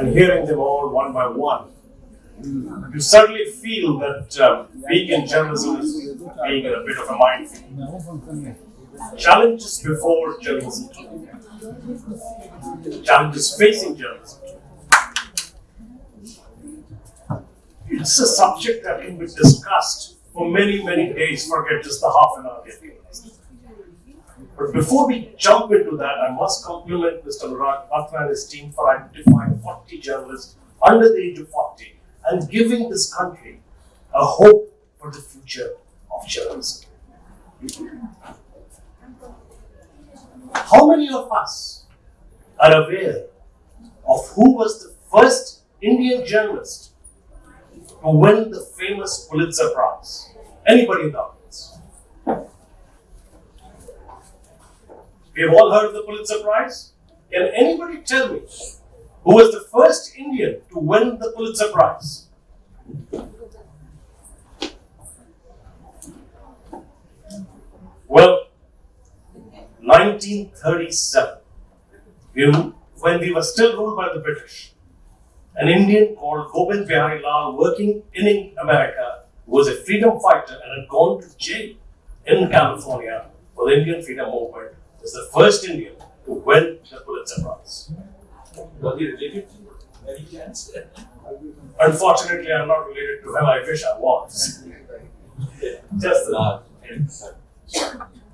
and hearing them all one by one, you suddenly feel that uh, being in journalism is being in a bit of a minefield. Challenges before journalism, challenges facing journalism. It's a subject that can be discussed for many, many days, forget just the half an hour But before we jump into that, I must compliment Mr. Murad Batra and his team for identifying 40 journalists under the age of 40 and giving this country a hope for the future of journalism. How many of us are aware of who was the first Indian journalist to win the famous Pulitzer Prize? Anybody in the audience? We have all heard of the Pulitzer Prize. Can anybody tell me who was the first Indian to win the Pulitzer Prize? Well, 1937, when we were still ruled by the British, an Indian called Gobind Bihari Lal, working in America, was a freedom fighter and had gone to jail in California for the Indian freedom movement, was the first Indian to win the Pulitzer Prize. Was he related to Mary Chance? Unfortunately, I'm not related to him. I wish I was. Just the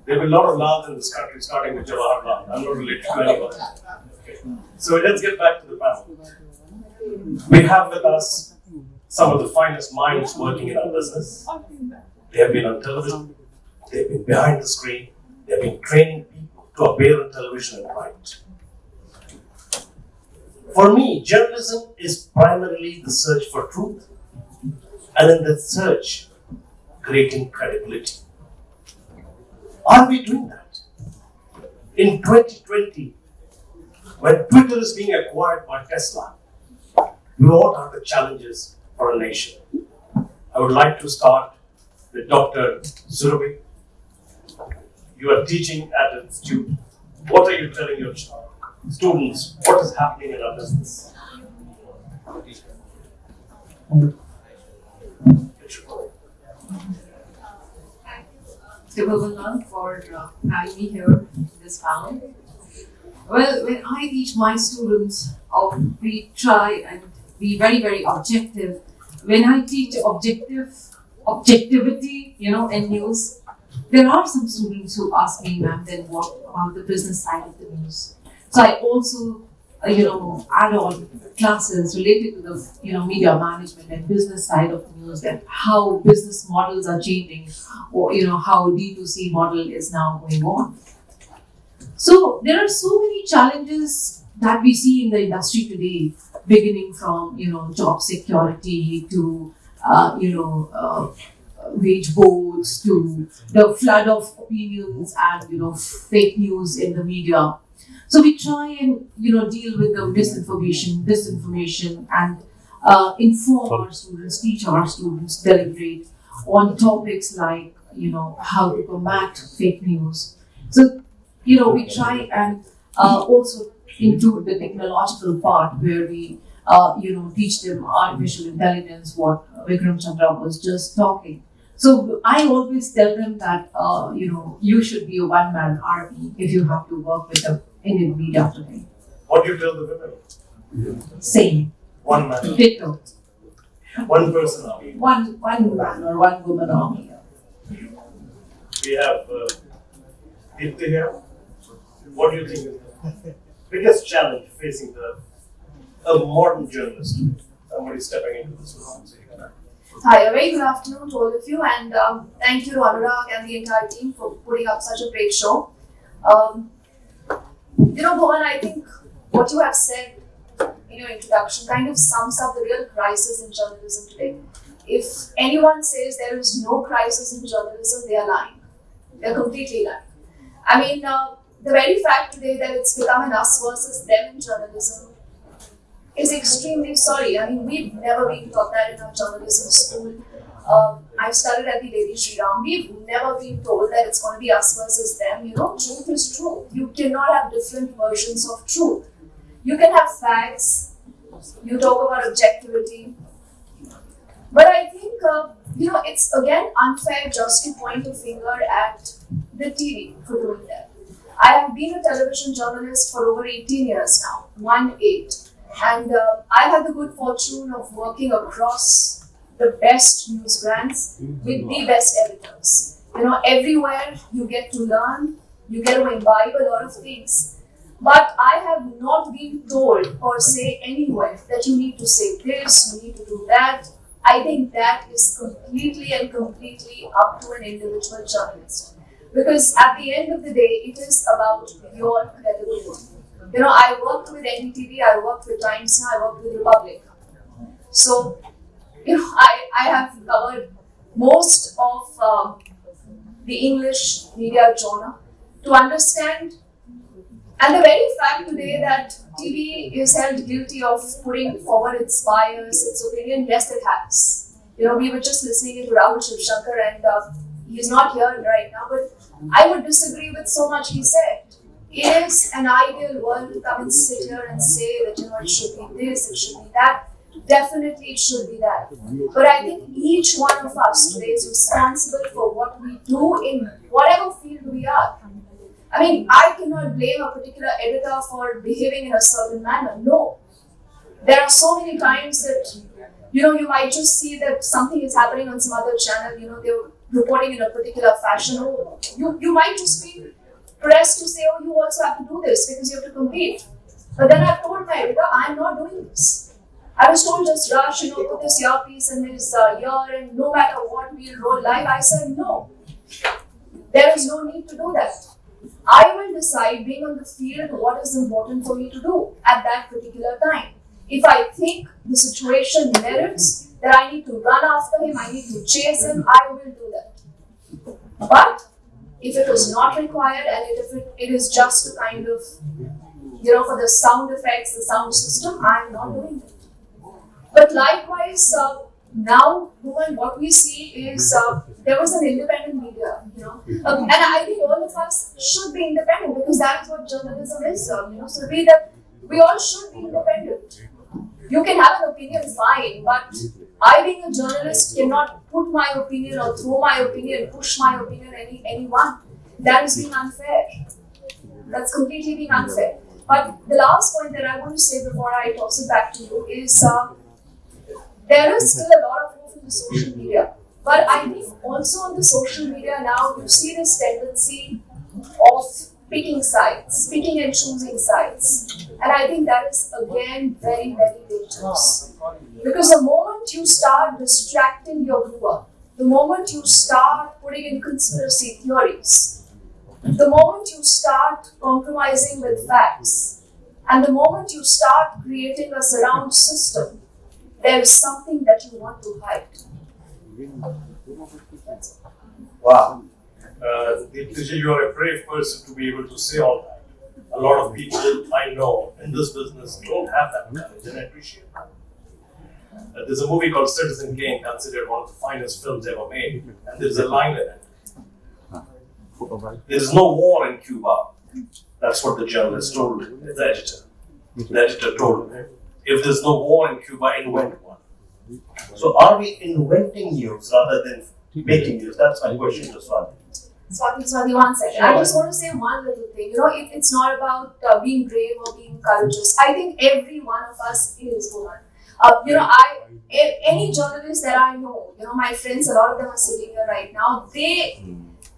There will be a lot of Lals in this country, starting with Jawaharlal. I'm not related to anyone. Okay. So let's get back to the panel. We have with us some of the finest minds working in our business. They have been on television, they've been behind the screen, they've been training to appear on television and write. For me, journalism is primarily the search for truth, and in that search, creating credibility. Are we doing that? In 2020, when Twitter is being acquired by Tesla, what are the challenges for a nation? I would like to start with Dr. Surabhi. You are teaching at an institute. What are you telling your students? What is happening in our business? Mr. for uh, having me here in this panel. Well, when I teach my students, uh, we try and be very, very objective. When I teach objective, objectivity, you know, in news, there are some students who ask me, ma'am, then what about the business side of the news? So I also, uh, you know, add on classes related to the, you know, media management and business side of the news, that how business models are changing, or you know, how D2C model is now going on. So there are so many challenges that we see in the industry today, beginning from you know job security to uh, you know uh, wage boards to the flood of opinions and you know fake news in the media. So we try and you know deal with the misinformation, disinformation, and uh, inform our students, teach our students, deliberate on topics like you know how to combat fake news. So you know we try and uh, also into the technological part where we, uh, you know, teach them artificial intelligence, what Vikram Chandra was just talking. So I always tell them that, uh, you know, you should be a one-man army if you have to work with the Indian media today. What do you tell the women? Same. One man. Ditto. One person army. One, one man or one woman army. We have uh, here. What do you think is the biggest challenge facing the a modern journalist? Somebody stepping into this conversation. Hi, a very good afternoon to all of you, and um, thank you to Anurag and the entire team for putting up such a great show. Um, you know, Bhuvan, I think what you have said in your introduction kind of sums up the real crisis in journalism today. If anyone says there is no crisis in journalism, they are lying. They're completely lying. I mean, uh, the very fact today that it's become an us versus them in journalism is extremely sorry. I mean, we've never been taught that in our journalism school. Um, I've studied at the Lady Shri Ram. We've never been told that it's going to be us versus them. You know, truth is truth. You cannot have different versions of truth. You can have facts, You talk about objectivity. But I think, uh, you know, it's again unfair just to point a finger at the TV for doing that. I have been a television journalist for over 18 years now, one eight. And uh, I had the good fortune of working across the best news brands with the best editors. You know, everywhere you get to learn, you get to imbibe a lot of things. But I have not been told or say anywhere that you need to say this, you need to do that. I think that is completely and completely up to an individual journalist. Because at the end of the day, it is about your credibility. You know, I worked with NDTV, I worked with Times Now, I worked with Republic. So, you know, I, I have covered most of uh, the English media genre to understand. And the very fact today that TV is held guilty of putting forward its bias, its opinion, yes, it has. You know, we were just listening to Rahul Shivshankar and uh, he's not here right now, but I would disagree with so much he said. Is an ideal world to come and sit here and say that, you know, it should be this, it should be that. Definitely it should be that. But I think each one of us today is responsible for what we do in whatever field we are. I mean, I cannot blame a particular editor for behaving in a certain manner. No. There are so many times that, you know, you might just see that something is happening on some other channel, you know, they're reporting in a particular fashion. You, you might just be pressed to say, oh, you also have to do this because you have to compete. But then I've told my editor, I'm not doing this. I was told just rush, you know, put this earpiece in this uh, ear and no matter what, we'll roll live. I said, no. There is no need to do that. I will decide, being on the field, what is important for me to do at that particular time. If I think the situation merits that I need to run after him, I need to chase him, I will do that. But if it was not required and if it, it is just to kind of, you know, for the sound effects, the sound system, I am not doing it. But likewise, uh, now, Bhuvan, what we see is uh, there was an independent media, you know, um, and I think all of us should be independent because that is what journalism is, uh, you know. So that we all should be independent. You can have an opinion, fine, but I, being a journalist, cannot put my opinion or throw my opinion, push my opinion any anyone. That is being unfair. That's completely being unfair. But the last point that I want to say before I toss it back to you is. Uh, there is still a lot of hope in the social media. But I think also on the social media now, you see this tendency of picking sides, picking and choosing sides. And I think that is again very, very dangerous. Because the moment you start distracting your viewer, the moment you start putting in conspiracy theories, the moment you start compromising with facts, and the moment you start creating a surround system there is something that you want to hide. Wow. Uh, you are a brave person to be able to say all that. A lot of people I know in this business don't have that courage, and I appreciate that. Uh, there's a movie called Citizen Kane, considered one of the finest films ever made, and there's a line in it. There's no war in Cuba. That's what the journalist told the editor. The editor told him. If there's no war in Cuba, invent one. So are we inventing news rather than making news? That's my question to Swati. Swati, Swati, one second. I just want to say one little thing. You know, it, it's not about uh, being brave or being courageous. I think every one of us is one. Uh, you know, I any journalist that I know, you know, my friends, a lot of them are sitting here right now. They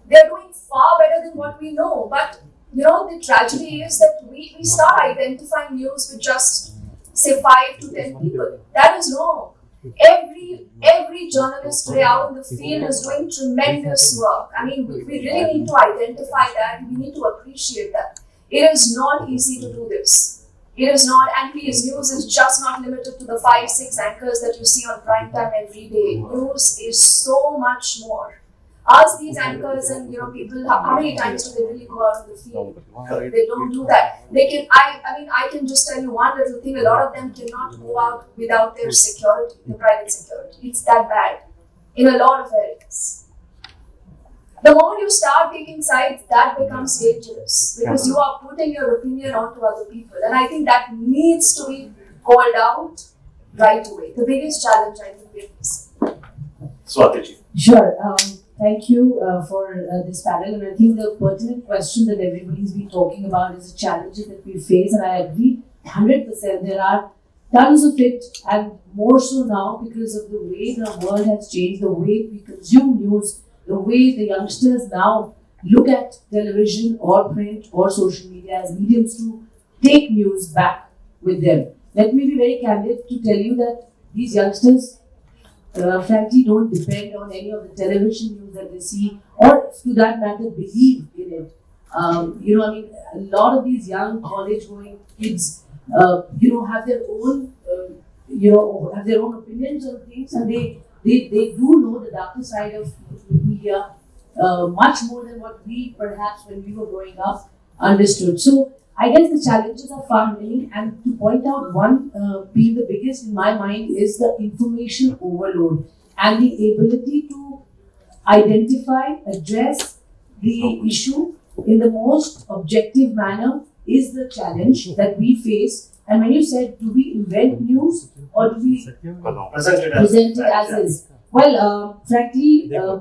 they're doing far better than what we know. But you know, the tragedy is that we, we start identifying news with just say five to ten people. That is wrong. Every every journalist today out in the field is doing tremendous work. I mean, we, really need to identify that. We need to appreciate that. It is not easy to do this. It is not, and please, news is just not limited to the five, six anchors that you see on prime time every day. News is so much more ask these anchors and you know people how, how many times do they really go out in the field? They don't do that. They can I I mean I can just tell you one little thing. A lot of them cannot go out without their security, the private security. It's that bad in a lot of areas. The moment you start taking sides, that becomes dangerous because you are putting your opinion onto other people, and I think that needs to be called out right away? The biggest challenge I think we face. Swatiji. Sure. Um, thank you uh, for uh, this panel. And I think the pertinent question that everybody's been talking about is the challenges that we face. And I agree 100%. There are tons of it, and more so now because of the way the world has changed, the way we consume news, the way the youngsters now look at television or print or social media as mediums to take news back with them. Let me be very candid to tell you that these youngsters uh, frankly don't depend on any of the television news that they see or to that matter believe in it. Um, you know, I mean, a lot of these young college going kids, uh, you know, have their own, uh, you know, have their own opinions on things and they, they, they do know the darker side of media uh, much more than what we perhaps when we were growing up understood. So I guess the challenges are far many, and to point out one uh, being the biggest in my mind is the information overload and the ability to identify, address the issue in the most objective manner is the challenge that we face. And when you said, do we invent news or do we Presented as. present it as is? Well, uh, frankly, uh,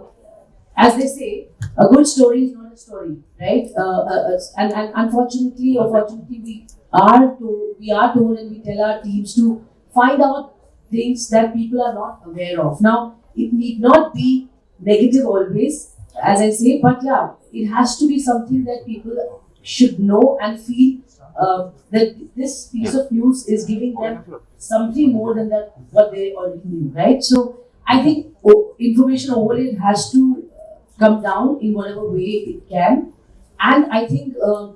as they say, a good story is not a story, right? Uh, uh, uh, and, and unfortunately or fortunately, we are told, we are told and we tell our teams to find out things that people are not aware of. Now, it need not be negative always, as I say, but yeah, it has to be something that people should know and feel uh, that this piece of news is giving them something more than that what they already knew, right? So I think information overload has to come down in whatever way it can, and I think uh,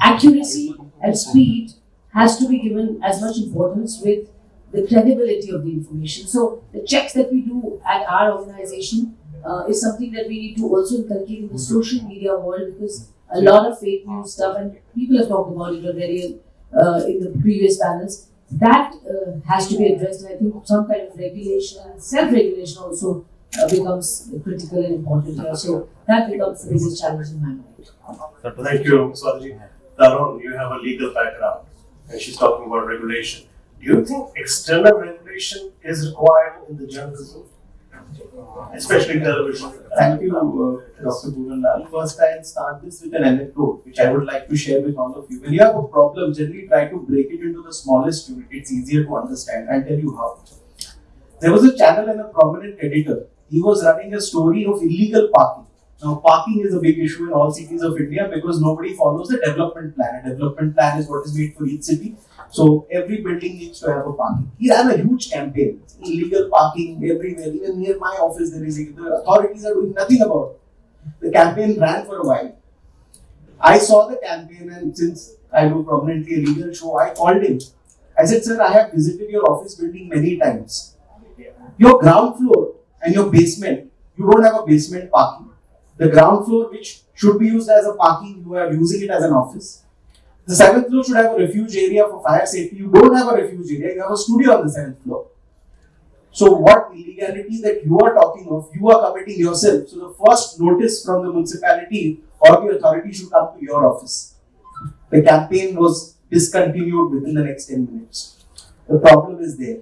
accuracy and speed has to be given as much importance with the credibility of the information. So the checks that we do at our organization uh, is something that we need to also inculcate in the social media world because a lot of fake news stuff and people have talked about it already uh, in the previous panels. That uh, has to be addressed. I think some kind of regulation and self-regulation also uh, becomes critical and important here. So that becomes the biggest challenge in my mind. Thank you, Swatiji. Tarun, you have a legal background and she's talking about regulation. Do you think external regulation is required in the journalism? Especially in television? Thank you, uh, Dr. Bhuvanlal. First, I'll start this with an anecdote which I would like to share with all of you. When you have a problem, generally try to break it into the smallest unit. It's easier to understand. I'll tell you how. There was a channel and a prominent editor. He was running a story of illegal parking. Now, parking is a big issue in all cities of India because nobody follows the development plan. A development plan is what is made for each city. So every building needs to have a parking. He ran a huge campaign. Illegal parking everywhere. Even near my office, there is. The authorities are doing nothing about it. The campaign ran for a while. I saw the campaign, and since I do prominently a legal show, I called him. I said, "Sir, I have visited your office building many times. Your ground floor and your basement, you don't have a basement parking. The ground floor, which should be used as a parking, you are using it as an office. The seventh floor should have a refuge area for fire safety. You don't have a refuge area, you have a studio on the seventh floor. So, what illegality that you are talking of, you are committing yourself. So, the first notice from the municipality or the authority should come to your office. The campaign was discontinued within the next 10 minutes. The problem is there.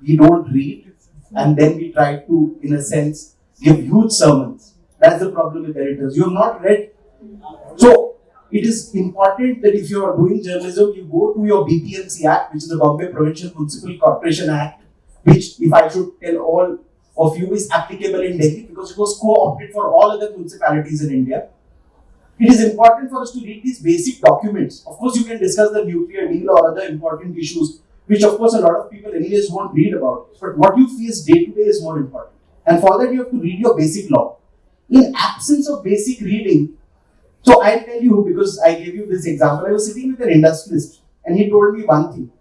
We don't read and then we try to, in a sense, give huge sermons. That's the problem with editors. You have not read. So, it is important that if you are doing journalism, you go to your BPMC Act, which is the Bombay Provincial Municipal Corporation Act, which, if I should tell all of you, is applicable in Delhi because it was co-opted for all other municipalities in India. It is important for us to read these basic documents. Of course, you can discuss the nuclear deal or other important issues, which of course a lot of people anyways won't read about. But what you face day to day is more important. And for that, you have to read your basic law. In absence of basic reading, so I'll tell you because I gave you this example. I was sitting with an industrialist and he told me one thing.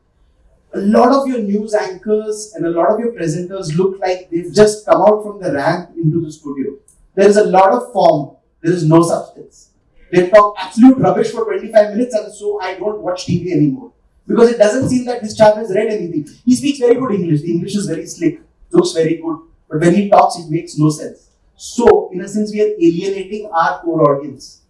A lot of your news anchors and a lot of your presenters look like they've just come out from the ramp into the studio. There is a lot of form, there is no substance. They talk absolute rubbish for 25 minutes and so I don't watch TV anymore. Because it doesn't seem that this chap has read anything. He speaks very good English. The English is very slick, looks very good. But when he talks, it makes no sense. So, in a sense, we are alienating our core audience.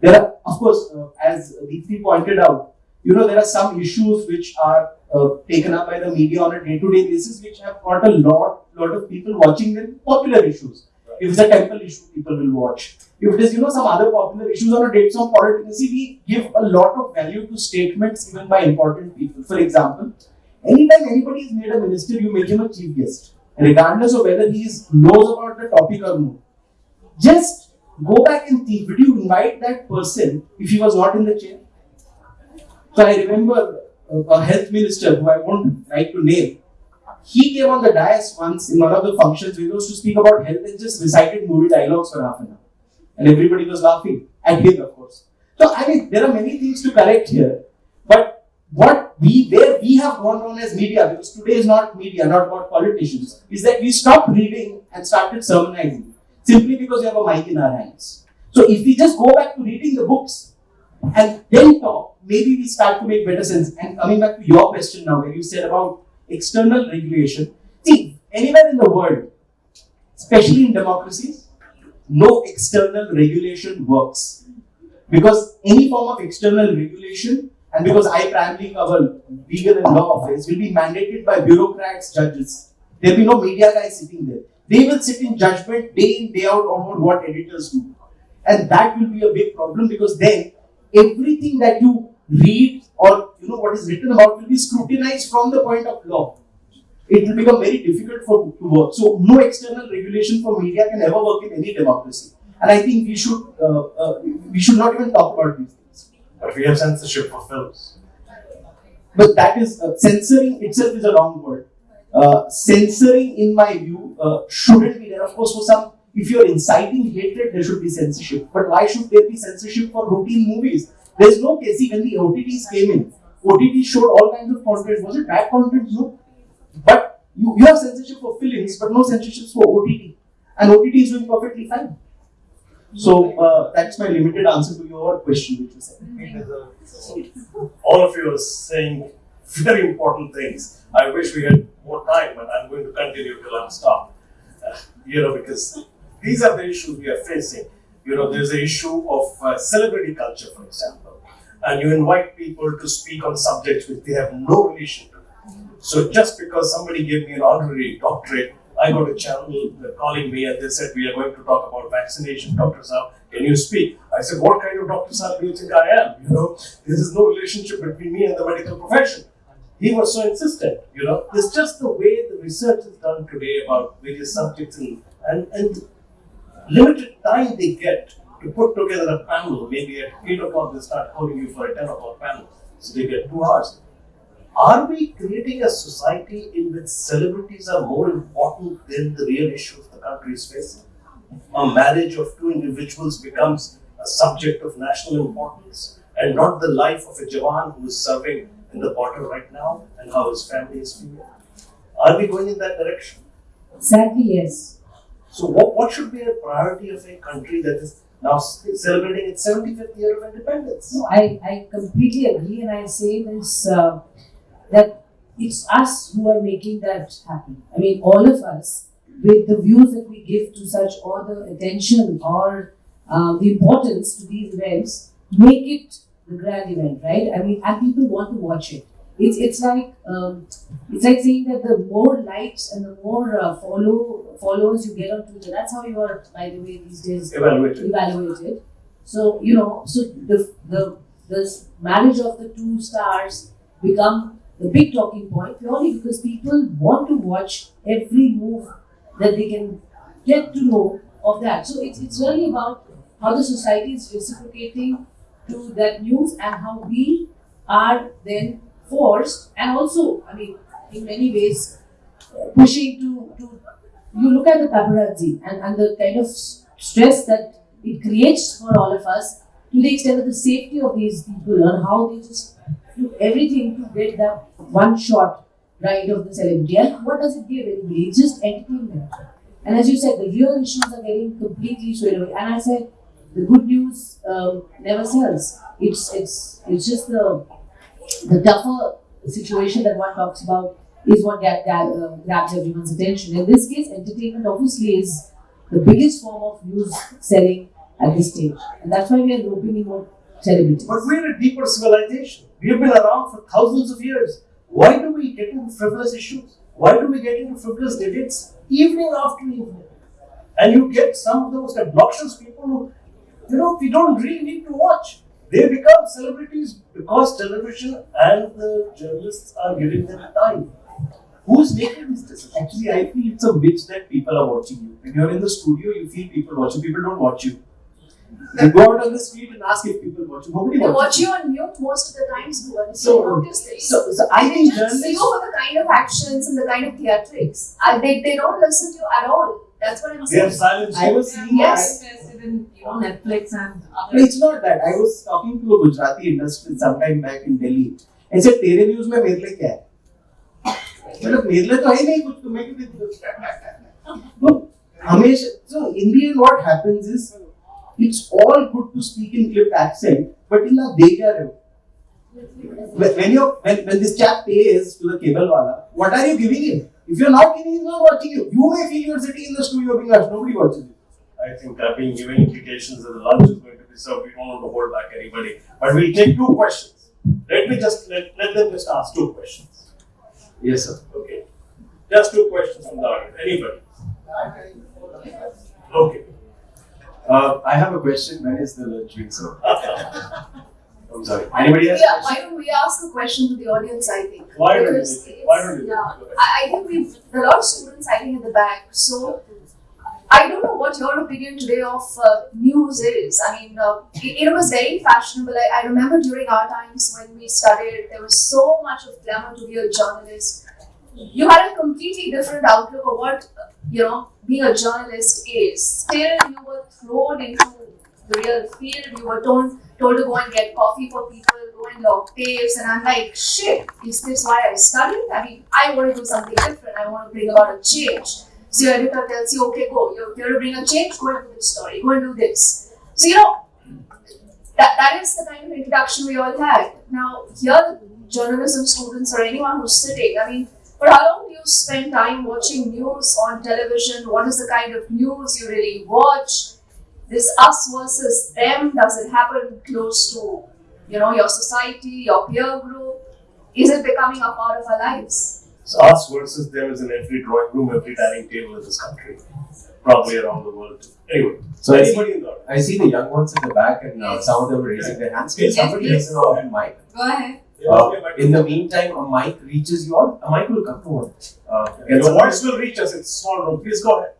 There are, of course, uh, as Deepthi pointed out, you know, there are some issues which are uh, taken up by the media on a day-to-day basis, which have got a lot, lot of people watching them. Popular issues. If it's a temple issue, people will watch. If it is, you know, some other popular issues on a date some politics, we give a lot of value to statements given by important people. For example, anytime anybody is made a minister, you make him a chief guest, regardless of whether he knows about the topic or not. Just go back and think, would you invite that person if he was not in the chair? So I remember a health minister who I won't like to name. He came on the dais once in one of the functions we was to speak about health and just recited movie dialogues for half an hour. And everybody was laughing at him, of course. So I mean, there are many things to correct here. But what we where we have gone on as media, because today is not media, not about politicians, is that we stopped reading and started sermonizing simply because we have a mic in our hands. So if we just go back to reading the books and then talk, maybe we start to make better sense. And coming back to your question now, where you said about external regulation, see, anywhere in the world, especially in democracies, no external regulation works. Because any form of external regulation, and because I primarily cover legal and law affairs, will be mandated by bureaucrats, judges. There will be no media guys sitting there. They will sit in judgment day in, day out on what editors do. And that will be a big problem because then everything that you read or you know what is written about will be scrutinized from the point of law. It will become very difficult for to work. So no external regulation for media can ever work in any democracy. And I think we should uh, uh, we should not even talk about these things. But we have censorship for films. But that is uh, censoring itself is a wrong word. Uh, censoring, in my view, uh, shouldn't be there. Of course, for some, if you're inciting hatred, there should be censorship. But why should there be censorship for routine movies? There's no case. When the OTTs came in, OTT showed all kinds of content. Was it bad content? No. But you, you have censorship for films, but no censorship for OTT. And OTT is doing perfectly fine. So uh, that's my limited answer to your question, which said. All of you are saying very important things. I wish we had more time, but I'm going to continue till I'm stopped. Uh, you know, because these are the issues we are facing. You know, there's the issue of uh, celebrity culture, for example, and you invite people to speak on subjects which they have no relation to. So just because somebody gave me an honorary doctorate, I got a channel calling me and they said, we are going to talk about vaccination. Dr. Saab, can you speak? I said, what kind of Dr. Saab do you think I am? You know, there is no relationship between me and the medical profession he was so insistent, you know. It's just the way the research is done today about various subjects and, and, and limited time they get to put together a panel. Maybe at 8 o'clock they start calling you for a 10 o'clock panel. So they get two hours. Are we creating a society in which celebrities are more important than the real issues the country is facing? A marriage of two individuals becomes a subject of national importance and not the life of a Jawan who is serving in the border right now and how his family is feeling. Are we going in that direction? Sadly, yes. So, what, what should be a priority of a country that is now celebrating its 75th year of independence? No, I, I completely agree, and I say this uh, that it's us who are making that happen. I mean, all of us, with the views that we give to such, or the attention or uh, the importance to these events, make it the grand event, right? I mean, and people want to watch it. It's it's like um, it's like saying that the more likes and the more uh, follow followers you get on Twitter, that's how you are, by the way, these days evaluated. evaluated. So you know, so the the the marriage of the two stars become the big talking point purely because people want to watch every move that they can get to know of that. So it's it's really about how the society is reciprocating to that news and how we are then forced and also, I mean, in many ways, pushing to, to you look at the paparazzi and, and the kind of stress that it creates for all of us to the extent of the safety of these people and how they just do everything to get that one shot right of the celebrity. And what does it give anybody? It's just entertainment. And as you said, the real issues are getting completely swayed away. And I said, the good news um, never sells. It's it's it's just the the tougher situation that one talks about is what that, that uh, grabs everyone's attention. In this case, entertainment obviously is the biggest form of news selling at this stage, and that's why we are opening more celebrities. But we're a deeper civilization. We have been around for thousands of years. Why do we get into frivolous issues? Why do we get into frivolous debates evening after evening? And you get some of the most obnoxious people who, you know, we don't really need to watch. They become celebrities because television and the journalists are giving them time. Who's making these decisions? Actually, I feel it's a bitch that people are watching you. When you're in the studio, you feel people watching. People don't watch you. You go out on the street and ask if people watch you. Nobody They watch watches you on mute most of the times, Bhuvan. So- So. So, I think just see you journalists. the kind of actions and the kind of theatrics. Uh, they, they don't listen to you at all. That's what I'm They saying. have silence. I was They are seeing. more Yes. interested in you know Netflix and other. No, it's not that. I was talking to a Gujarati industry sometime back in Delhi. I said, तेरे news में मेरे लिए क्या है? मतलब मेरे लिए तो है नहीं कुछ तुम्हें क्यों तो हमेशा so in the end what happens is it's all good to speak in clipped accent but in a दे क्या रहे हो when when you when, when this chap pays to the cable wala what are you giving him if you're not giving he's not watching you you may feel you're sitting in the studio being asked nobody watches you I think I've been giving indications that the lunch is going to be served. We don't want to hold back anybody. But we'll take two questions. Let me just let, let them just ask two questions. yes sir Okay. Just two questions from the audience. Anybody? Okay. Uh, I have a question. When is the lunch being served? I'm sorry. Anybody else? Yeah, why don't we ask a question to the audience, I think? Why don't you? Why don't you? Yeah, I, I think we've, there are a lot of students sitting in the back, so I don't know what your opinion today of uh, news is. I mean, uh, it, it was very fashionable. I, I remember during our times when we studied, there was so much of glamour to be a journalist. You had a completely different outlook of what, uh, you know, being a journalist is. Still, you were thrown into the real field. You were told, told to go and get coffee for people, go and log tapes, and I'm like, shit, is this why I studied? I mean, I want to do something different. I want to bring about a change. So your editor tells you, okay, go. You're here to bring a change. Go and do this story. Go and do this. So you know, that that is the kind of introduction we all had. Now here, the journalism students or anyone who's sitting, I mean, for how long do you spend time watching news on television? What is the kind of news you really watch? This us versus them, does it happen close to, you know, your society, your peer group? Is it becoming a part of our lives? So us versus them is in every drawing room, every dining table in this country, probably around the world. Anyway, So I see, anybody in the audience? I see the young ones in the back, and uh, some of them are raising their hands. Can Yes, somebody please. listen on mic? Go ahead. Uh, in the meantime, a mic reaches you all. A mic will come to one. Uh, Your voice will reach us. It's a small room. Please go ahead.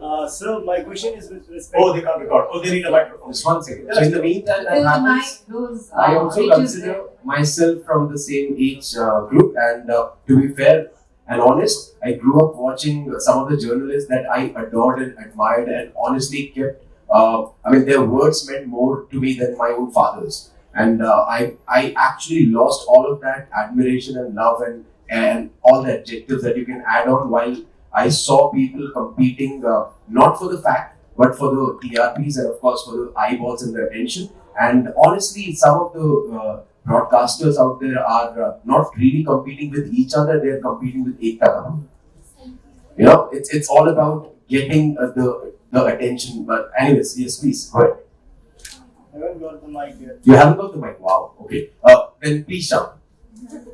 Uh, sir, my question is with respect. Oh, they can't record. Oh, they need a microphone. Just one second. So in the meantime, that happens. mic. I uh, also consider myself from the same age uh, group, and uh, to be fair and honest, I grew up watching some of the journalists that I adored and admired, and honestly kept. Uh, I mean, their words meant more to me than my own father's, and uh, I I actually lost all of that admiration and love and and all the adjectives that you can add on while I saw people competing uh, not for the fact but for the TRPs and of course for the eyeballs and the attention. And honestly, some of the uh, broadcasters out there are uh, not really competing with each other; they're competing with Ekta. You know, it's it's all about getting uh, the the attention. But anyways, yes, please go ahead. I haven't got the mic yet. You haven't got the mic. Wow. Okay. Uh, then please shout.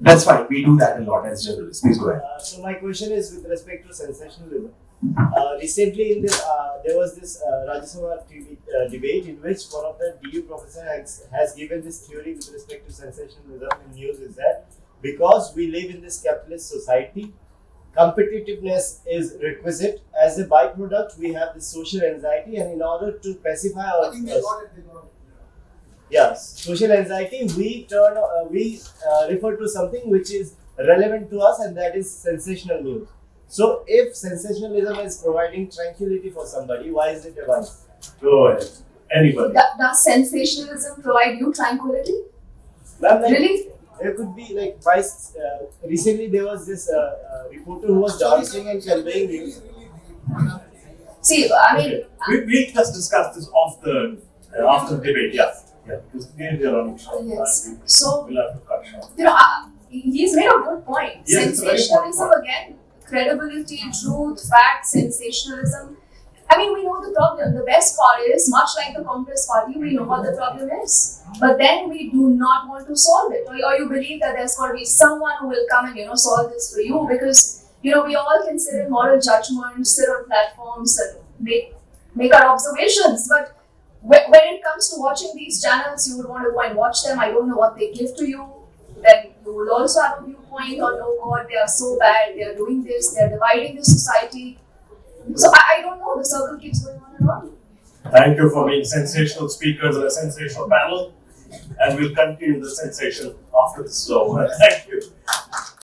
That's fine. We do that a lot as journalists. Please go ahead. Uh, so my question is with respect to sensationalism. Uh, recently, in the, uh, there was this uh, Rajya Sabha TV, uh, debate in which one of the DU professors has, has given this theory with respect to sensationalism in news is that because we live in this capitalist society, competitiveness is requisite. As a byproduct, we have this social anxiety, and in order to pacify our Yes, social anxiety. We turn, uh, we uh, refer to something which is relevant to us, and that is sensational news. So, if sensationalism is providing tranquility for somebody, why is it a vice? Go ahead. Anybody. Do- does sensationalism provide you tranquility? Ma'am, like, Really? There could be like vice. Uh, recently, there was this uh, uh, reporter who was dancing and conveying news. See, I mean, We, we'll just discuss this off the uh, after the debate. Yeah. Yeah. Because we are running short. of Yes. So- we'll have to cut short. you know, uh, he's made a good point. Yes, sensationalism again, credibility, truth, fact, sensationalism. I mean, we know the problem. The best part is, much like the Congress party, we know what the problem is. But then we do not want to solve it. Or, or you believe that there's going to be someone who will come and, you know, solve this for you because, you know, we all can sit in moral judgment, sit on platforms and make, make our observations. But when it comes to watching these channels, you would want to go and watch them. I don't know what they give to you. Then you will also have a viewpoint on, oh God, they are so bad, they are doing this, they are dividing the society. So I, I don't know, the circle keeps going on and on. Thank you for being sensational speakers and a sensational panel. And we'll continue the sensation after this is over. Thank you.